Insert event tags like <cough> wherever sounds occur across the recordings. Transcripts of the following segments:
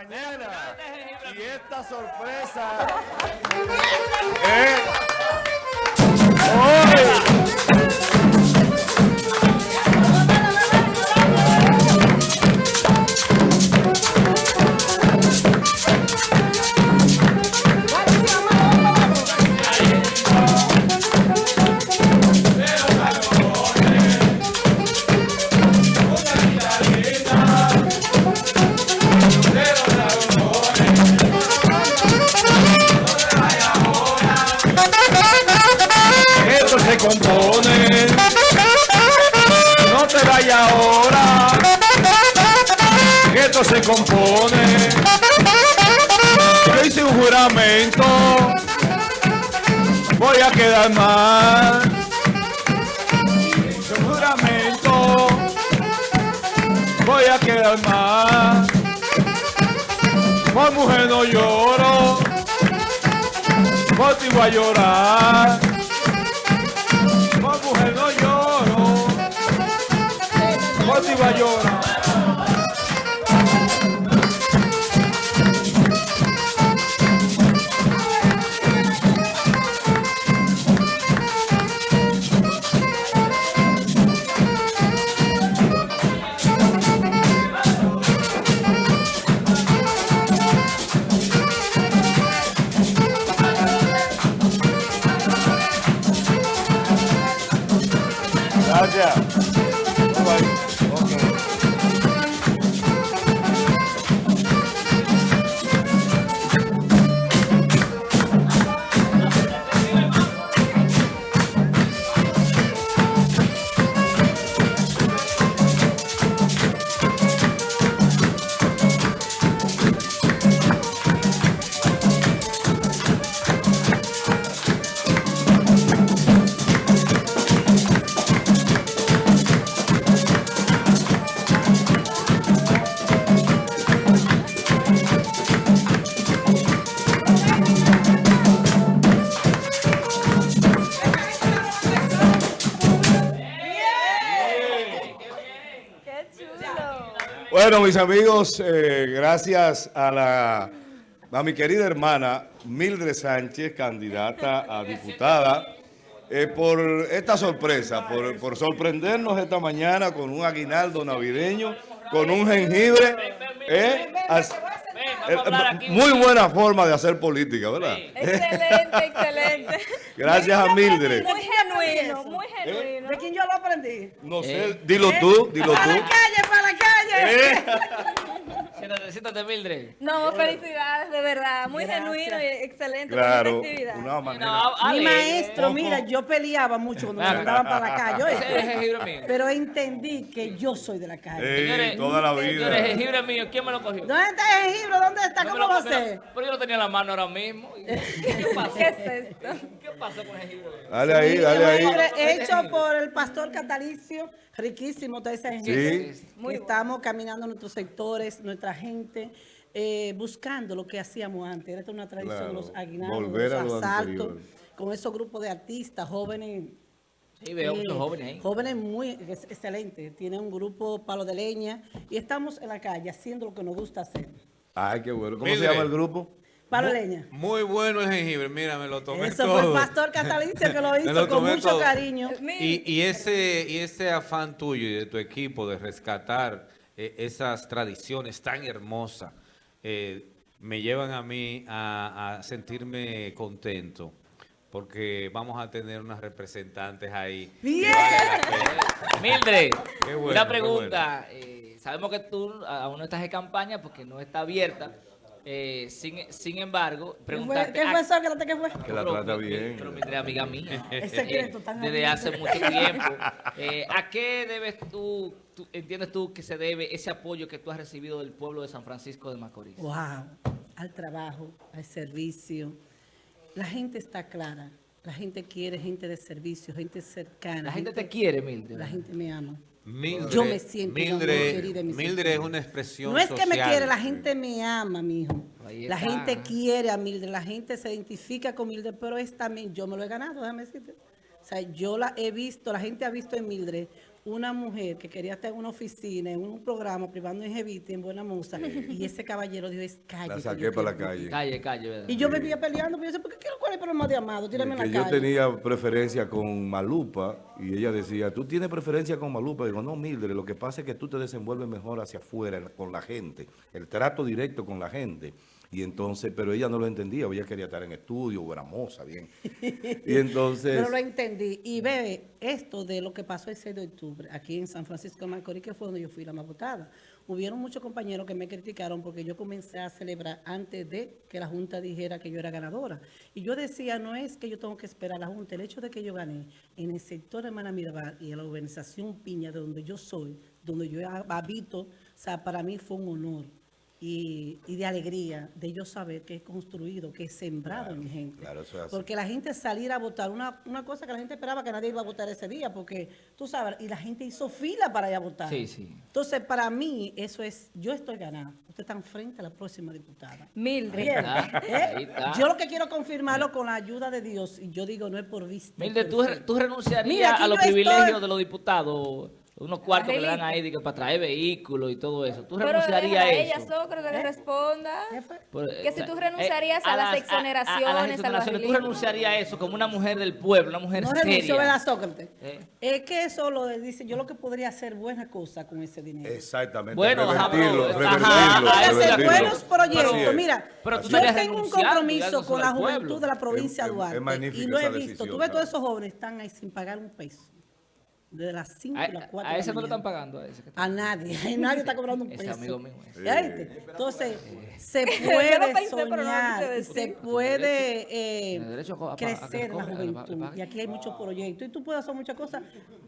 mañana. Y esta sorpresa. <laughs> eh, Esto se compone. Yo hice un juramento. Voy a quedar mal. Hice un juramento. Voy a quedar mal. Por mujer no lloro. Por ti voy a llorar. Por mujer no lloro. Por ti voy a llorar. Gracias. Bueno, mis amigos, eh, gracias a la a mi querida hermana Mildred Sánchez, candidata a diputada, eh, por esta sorpresa, por, por sorprendernos esta mañana con un aguinaldo navideño, con un jengibre. eh, as- eh, muy buena forma de hacer política, ¿verdad? Excelente, excelente. Gracias a Mildred. Muy genuino, muy genuino. ¿De quién yo lo aprendí? No sé, dilo tú, dilo ¡Para la tú. Calle, <laughs> Eh, Siéntate, Mildred. No, felicidades, de verdad. Muy Gracias. genuino y excelente Claro, con esta actividad. una manera. No, Mi Ale, maestro, mira, yo peleaba mucho cuando me Claro. mandaban para la calle, mío. pero entendí que yo soy de la calle. Eh, Señores, toda la Señores, vida. jengibre mío, ¿quién me lo cogió? ¿Dónde está el jengibre? ¿Dónde está? No me ¿Cómo lo- va a me lo- ser? Pero yo lo tenía en la mano ahora mismo. <laughs> ¿Qué pasó? ¿Qué es esto? ¿Qué pasó con el jengibre? Dale ahí, Sí, dale ahí. Hecho por el pastor Catalicio, riquísimo todo ese jengibre. Sí. Muy Estamos caminando nuestros sectores, nuestra gente, eh, buscando lo que hacíamos antes. Era una tradición, Claro, los aguinaldos, volver los lo asaltos, con esos grupos de artistas, jóvenes. Sí, veo eh, muchos jóvenes ahí. Jóvenes muy ex- excelentes. Tiene un grupo palo de leña y estamos en la calle haciendo lo que nos gusta hacer. Ay, qué bueno. ¿Cómo se llama el grupo? Palo de leña. Muy bueno el jengibre, mira, me lo tomé Eso todo. fue el pastor Catalicio que lo <laughs> hizo lo con mucho todo. cariño. Y, y ese, y ese afán tuyo y de tu equipo de rescatar eh, esas tradiciones tan hermosas eh, me llevan a mí a, a sentirme contento porque vamos a tener unas representantes ahí. Bien. Mildred, bueno, una pregunta. eh, sabemos que tú aún no estás de campaña porque no está abierta. Eh, sin, sin embargo, ¿Qué fue, preguntarte... ¿Qué fue eso? ¿Qué fue? ¿Qué fue? Que la Pero- trata pero- bien. Pero Mildred, amiga mía. <laughs> Es secreto, tan Desde hace mucho tiempo. <laughs> Eh, ¿A qué debes tú, tú- entiendes tú que se debe ese apoyo que tú has recibido del pueblo de San Francisco de Macorís? Wow, al trabajo, al servicio. La gente está clara. La gente quiere gente de servicio, gente cercana. La gente te quiere, Mildred. La gente me ama. Mildred, Yo me siento una mujer Mildred, querida mi Mildred es una expresión No es que me quiere, la gente me ama, mijo. Ahí La gente quiere a Mildred, la gente se identifica con Mildred, pero es también, yo me lo he ganado, déjame decirte. O sea, yo la he visto, la gente ha visto en Mildred una mujer que quería estar en una oficina, en un programa privando en Jevita, en Buena Musa, <laughs> y ese caballero dijo, es calle. La saqué yo para la quiero". calle. Calle, calle, ¿verdad? Y yo me vivía peleando, porque yo decía, ¿por qué quiero cuál es el problema de Amado? Tírame en la yo calle. tenía preferencia con Malupa y ella decía, ¿tú tienes preferencia con Malupa? Digo, no, Mildred, lo que pasa es que tú te desenvuelves mejor hacia afuera con la gente, el trato directo con la gente. Y entonces, pero ella no lo entendía, ella quería estar en estudio, era moza, bien. Y entonces... Pero lo entendí. Y ve, esto de lo que pasó el 6 de octubre, aquí en San Francisco de Macorís, que fue donde yo fui la más votada. Hubieron muchos compañeros que me criticaron porque yo comencé a celebrar antes de que la Junta dijera que yo era ganadora. Y yo decía, no es que yo tengo que esperar a la Junta, el hecho de que yo gané en el sector Hermana Mirabal y en la urbanización Piña, de donde yo soy, donde yo habito, o sea, para mí fue un honor. Y, y de alegría de yo saber que he construido, que he sembrado en mi gente. claro, eso es así. Porque la gente salir a votar, una, una cosa que la gente esperaba que nadie iba a votar ese día, porque tú sabes, y la gente hizo fila para ir a votar. Sí, sí. Entonces, para mí, eso es, yo estoy ganada. Usted está frente a la próxima diputada. Mildred. ¿eh? ahí está. Yo lo que quiero confirmarlo con la ayuda de Dios, y yo digo, no es por vista. Mildred, ¿tú, tú renunciarías Mira, a los estoy- privilegios de los diputados? Unos cuartos que le dan ahí de que para traer vehículos y todo eso. ¿Tú Pero renunciarías a a eso? ella, Sócrates, que responda. ¿Qué fue? Por- Que si eh, tú eh, renunciarías a las exoneraciones, a, al las exoneraciones, ¿tú renunciarías a eso como una mujer del pueblo, una mujer No renunció, seria? ¿verdad, Sócrates? Eh. Es que eso lo dice, yo lo que podría hacer buena cosa con ese dinero. Exactamente. Bueno, revertirlo, pero- revertirlo, ajá, Para hacer revertirlo. buenos proyectos. Mira, Pero tú yo tengo un compromiso con la juventud de la provincia de es Duarte. y lo he visto. decisión, Tú ves todos esos jóvenes están ahí sin pagar un peso. De las 5 A, las 4 a ese no le están pagando a ese. que está- A nadie. A <laughs> nadie está cobrando un peso. amigo mío, ese. ¿Ya viste? Entonces, se <laughs> puede pensé, no se puede eh, derecho que crecer la que juventud. Y aquí hay muchos proyectos. Y tú puedes hacer muchas cosas.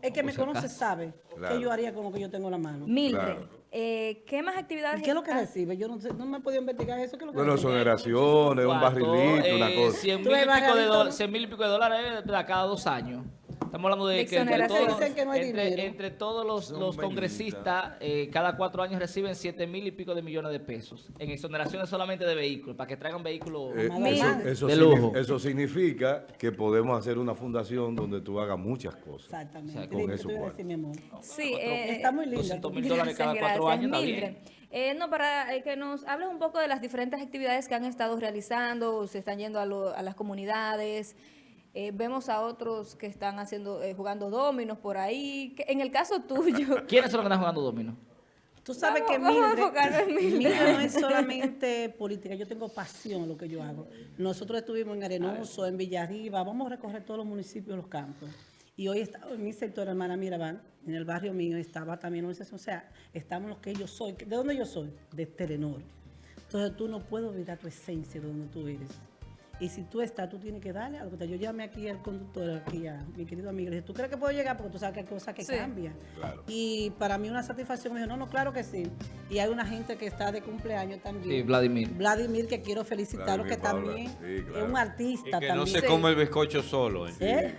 El que me Por si conoce sabe Claro. qué yo haría con lo que yo tengo en la mano. Mildred, Claro. eh, ¿qué más actividades? ¿Y qué es lo que recibe? Yo no sé, no me he podido investigar eso. ¿Qué es lo que Bueno, recibe? exoneraciones, un barrilito, una eh, cosa. 100 Tú mil, y pico de dólares, ¿no? 100 mil y pico de dólares cada dos años. Estamos hablando de que entre todos, Dicen que no hay entre, dinero. entre todos los, los congresistas, eh, cada cuatro años reciben 7 mil y pico de millones de pesos en exoneraciones solamente de vehículos, para que traigan vehículos. Eh, eso, De lujo. eso significa que podemos hacer una fundación donde tú hagas muchas cosas. Exactamente. O sea, con Dime, eso ¿qué tú ibas a cuál. decir, mi amor? Sí, eh, Está muy linda. 200 mil dólares cada cuatro gracias. años, está bien. eh, no, para eh, que nos hables un poco de las diferentes actividades que han estado realizando, se están yendo a, lo- a las comunidades, eh, vemos a otros que están haciendo, eh, jugando dominos por ahí. que- en el caso tuyo, <laughs> ¿Quiénes son los que están jugando domino? Tú sabes Vamos- que Mildred, Mildred. No es <laughs> solamente política, yo tengo pasión en lo que yo hago. Nosotros estuvimos en Arenoso, en Villarriba, vamos a recorrer todos los municipios, los campos. Y hoy estaba en mi sector, hermana Mirabal, en el barrio mío, estaba también una o sea, estamos los que yo soy. ¿De dónde yo soy? De Telenor. Entonces tú no puedes olvidar tu esencia de donde tú eres. Y si tú estás, tú tienes que darle algo. Yo llamé aquí al conductor, aquí a mi querido amigo, le dije, ¿tú crees que puedo llegar? Porque tú sabes que hay cosas que Sí. cambian. Claro. Y para mí una satisfacción, me dijo, no, no, claro que sí. Y hay una gente que está de cumpleaños también. Sí, Vladimir. Vladimir, que quiero felicitarlo, Vladimir que Paula, también sí, claro. es un artista Y que también. no se Sí. come el bizcocho solo. ¿eh? ¿Eh?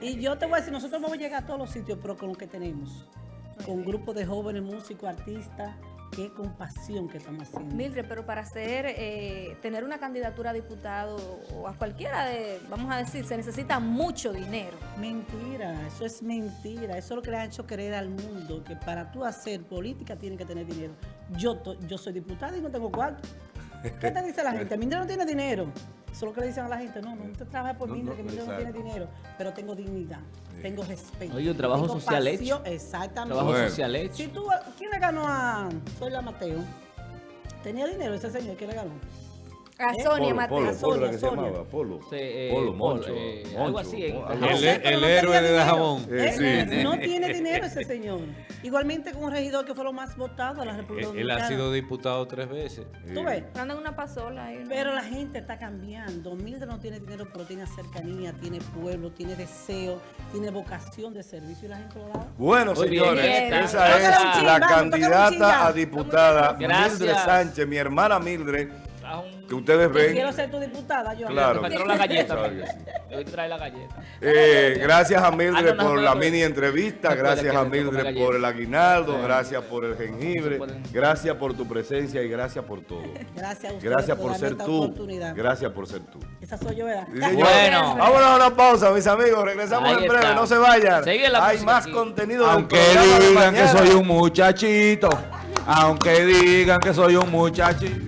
Y yo te voy a decir, nosotros vamos a llegar a todos los sitios, pero con lo que tenemos. Con grupos de jóvenes, músicos, artistas, qué compasión que estamos haciendo. Mildred, pero para hacer, eh, tener una candidatura a diputado o a cualquiera de, vamos a decir, se necesita mucho dinero. Mentira, eso es mentira. Eso es lo que le ha hecho creer al mundo, que para tú hacer política tienes que tener dinero. Yo, yo soy diputada y no tengo cuarto. ¿Qué te dice la <laughs> gente? Mindra no tiene dinero. Eso es lo que le dicen a la gente. No, no, usted trabaja por No, Mindra, no, que Mindra no tiene dinero. Pero tengo dignidad, tengo respeto. Oye, un trabajo tengo social pasión. hecho. Exactamente. Trabajo Bueno. social hecho. Si tú, ¿quién le ganó a Soy la Mateo? ¿Tenía dinero ese señor? ¿Quién le ganó? A ¿Eh? Sonia Mateo. Polo, A Polo, se Sonia. llamaba, Polo. Sí, eh, Polo, Polo, Moncho, eh, Moncho, algo así, algo El, héroe de. Dajabón. Eh, ¿Eh? sí. No tiene dinero ese <laughs> señor. Igualmente con un regidor que fue lo más votado de la República Él, él Dominicana. ha sido diputado tres veces. ¿Tú ves? Andan una pasola ahí. ¿no? Pero la gente está cambiando. Mildred no tiene dinero, pero tiene cercanía, tiene pueblo, tiene deseo, tiene vocación de servicio y la gente lo da. Bueno, señores, bien. esa es la candidata a diputada. Mildred Sánchez, mi hermana Mildred, a un- que ustedes Yo ven. quiero ser tu diputada, yo. Claro. Me trajo la galleta. Voy a traer la galleta. Eh, gracias a Mildred Ah, no, no, por no, la no. mini entrevista, gracias a Mildred galleta. por el aguinaldo, gracias por el jengibre, gracias por tu presencia y gracias por todo. Gracias a ustedes Gracias por ser tú. Gracias por ser tú. Esa soy yo, ¿verdad? Señor. Bueno. Vámonos a una pausa, mis amigos. Regresamos Ahí en breve, está. no se vayan. Hay más aquí. contenido Aunque digan que soy un muchachito, aunque digan que soy un muchachito.